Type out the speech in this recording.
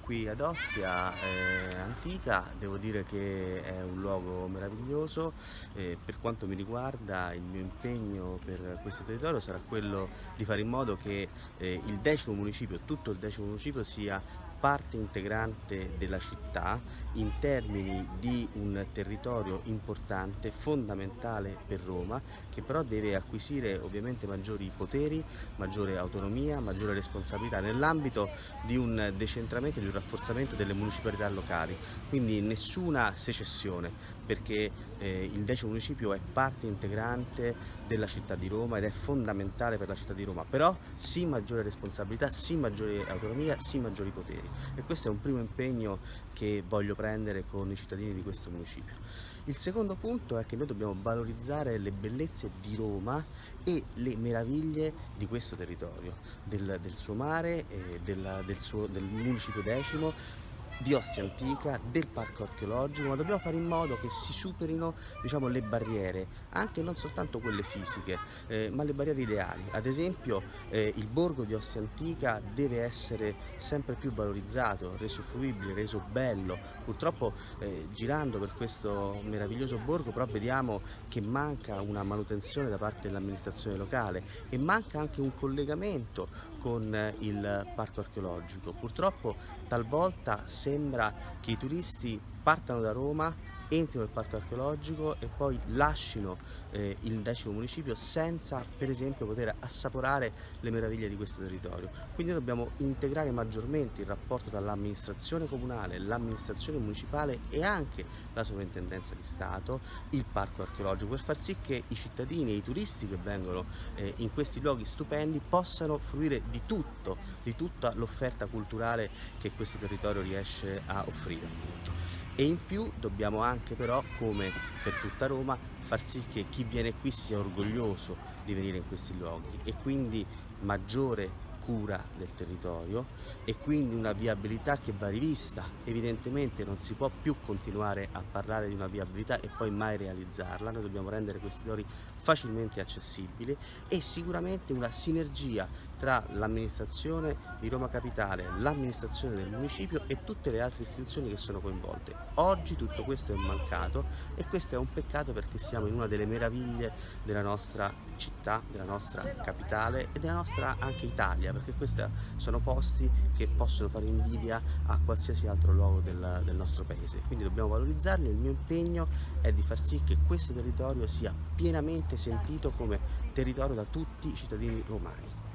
qui ad Ostia eh, Antica, devo dire che è un luogo meraviglioso, eh, per quanto mi riguarda il mio impegno per questo territorio sarà quello di fare in modo che eh, il decimo municipio, tutto il decimo municipio sia parte integrante della città in termini di un territorio importante, fondamentale per Roma, che però deve acquisire ovviamente maggiori poteri, maggiore autonomia, maggiore responsabilità nell'ambito di un decentramento e di un rafforzamento delle municipalità locali. Quindi nessuna secessione, perché eh, il decimo municipio è parte integrante della città di Roma ed è fondamentale per la città di Roma, però sì maggiore responsabilità, sì maggiore autonomia, sì maggiori poteri e questo è un primo impegno che voglio prendere con i cittadini di questo municipio. Il secondo punto è che noi dobbiamo valorizzare le bellezze di Roma e le meraviglie di questo territorio, del, del suo mare, del, del, suo, del municipio decimo, di Ostia Antica, del parco archeologico, ma dobbiamo fare in modo che si superino diciamo, le barriere, anche non soltanto quelle fisiche, eh, ma le barriere ideali. Ad esempio eh, il borgo di Ostia Antica deve essere sempre più valorizzato, reso fruibile, reso bello. Purtroppo eh, girando per questo meraviglioso borgo però vediamo che manca una manutenzione da parte dell'amministrazione locale e manca anche un collegamento con il parco archeologico. Purtroppo talvolta sembra che i turisti partano da Roma entrino nel parco archeologico e poi lasciano eh, il decimo municipio senza per esempio poter assaporare le meraviglie di questo territorio. Quindi dobbiamo integrare maggiormente il rapporto tra l'amministrazione comunale, l'amministrazione municipale e anche la sovrintendenza di Stato, il parco archeologico, per far sì che i cittadini e i turisti che vengono eh, in questi luoghi stupendi possano fruire di tutto, di tutta l'offerta culturale che questo territorio riesce a offrire e in più dobbiamo anche però, come per tutta Roma, far sì che chi viene qui sia orgoglioso di venire in questi luoghi e quindi maggiore cura del territorio e quindi una viabilità che va rivista. Evidentemente non si può più continuare a parlare di una viabilità e poi mai realizzarla, noi dobbiamo rendere questi territori facilmente accessibili e sicuramente una sinergia tra l'amministrazione di Roma Capitale, l'amministrazione del municipio e tutte le altre istituzioni che sono coinvolte. Oggi tutto questo è mancato e questo è un peccato perché siamo in una delle meraviglie della nostra città, della nostra capitale e della nostra anche Italia, perché questi sono posti che possono fare invidia a qualsiasi altro luogo del, del nostro paese. Quindi dobbiamo valorizzarli e il mio impegno è di far sì che questo territorio sia pienamente sentito come territorio da tutti i cittadini romani.